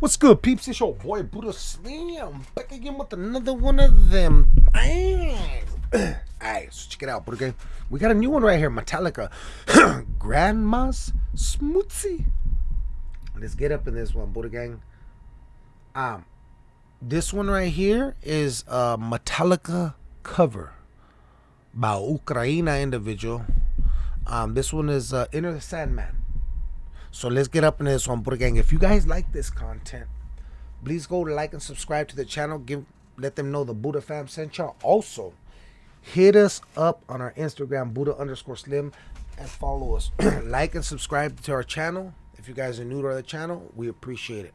What's good, peeps? It's your boy Buddha Slim back again with another one of them. Alright, so check it out, Buddha Gang. We got a new one right here, Metallica. Grandma's Smoothie. Let's get up in this one, Buddha Gang. Um, this one right here is a Metallica cover by Ukraina individual. Um, this one is uh, the Sandman. So let's get up in this one, Buddha Gang. If you guys like this content, please go like and subscribe to the channel. Give let them know the Buddha fam sent y'all. Also, hit us up on our Instagram, Buddha underscore slim, and follow us. like and subscribe to our channel. If you guys are new to the channel, we appreciate it.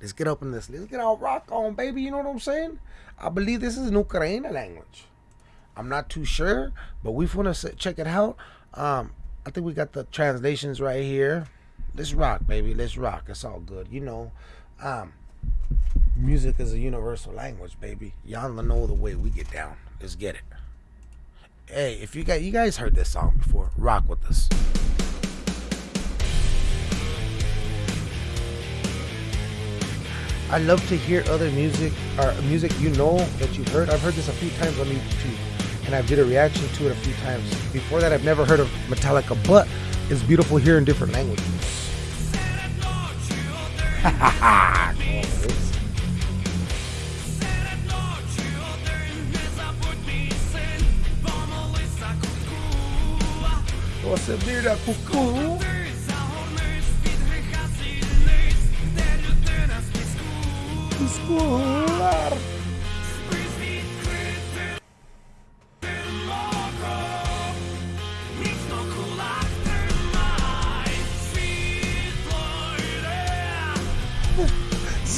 Let's get up in this. Let's get our rock on, baby. You know what I'm saying? I believe this is an Ukrainian language. I'm not too sure, but we want to check it out. Um, I think we got the translations right here let's rock, baby. Let's rock. It's all good. You know, um, music is a universal language, baby. Y'all know the way we get down. Let's get it. Hey, if you got you guys heard this song before, rock with us. I love to hear other music or music you know that you've heard. I've heard this a few times on YouTube and I've did a reaction to it a few times. Before that I've never heard of Metallica, but it's beautiful here in different languages. Você vira cucu. Escolar.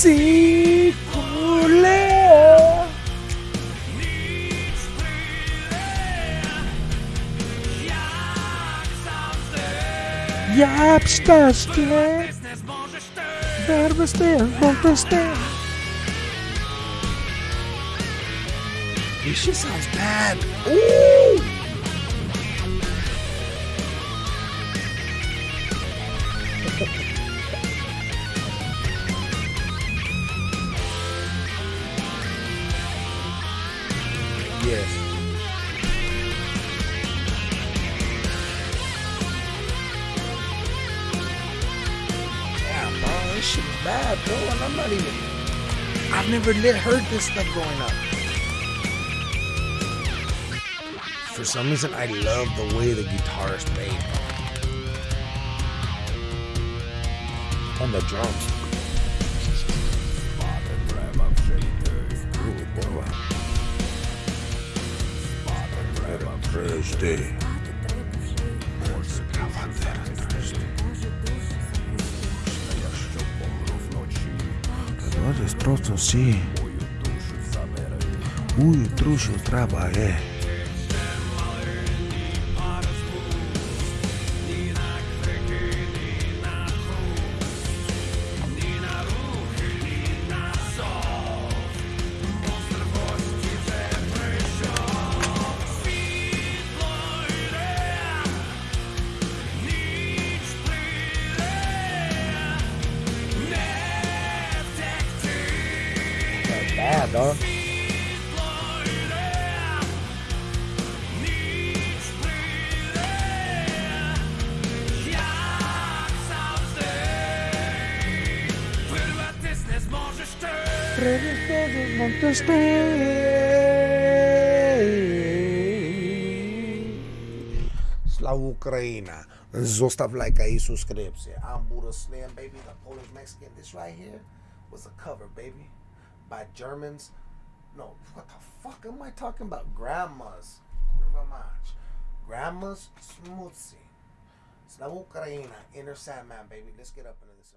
Ucnij Sikulea Jak szczęście Werwy z tym, wątpię sounds bad. Ooh! Yes. Yeah, bro, this shit is bad, bro, and I'm not even. I've never lit, heard this stuff growing up. For some reason, I love the way the guitarist played. On the drums. Thursday. Kad odeš prosto si, ujutru što treba je. Bad, dog. Slava Ukraina. Zostav like ahí, suscribirse. I'm Buddha Slim, baby, the Polish Mexican. This right here was a cover, baby, by Germans. No, what the fuck am I talking about? Grandmas. Grandmas Smutsy. Slava Ukraina. Enter Sandman, baby. Let's get up into this.